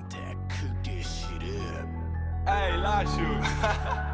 contact, cook this shit up. Hey, Lashu.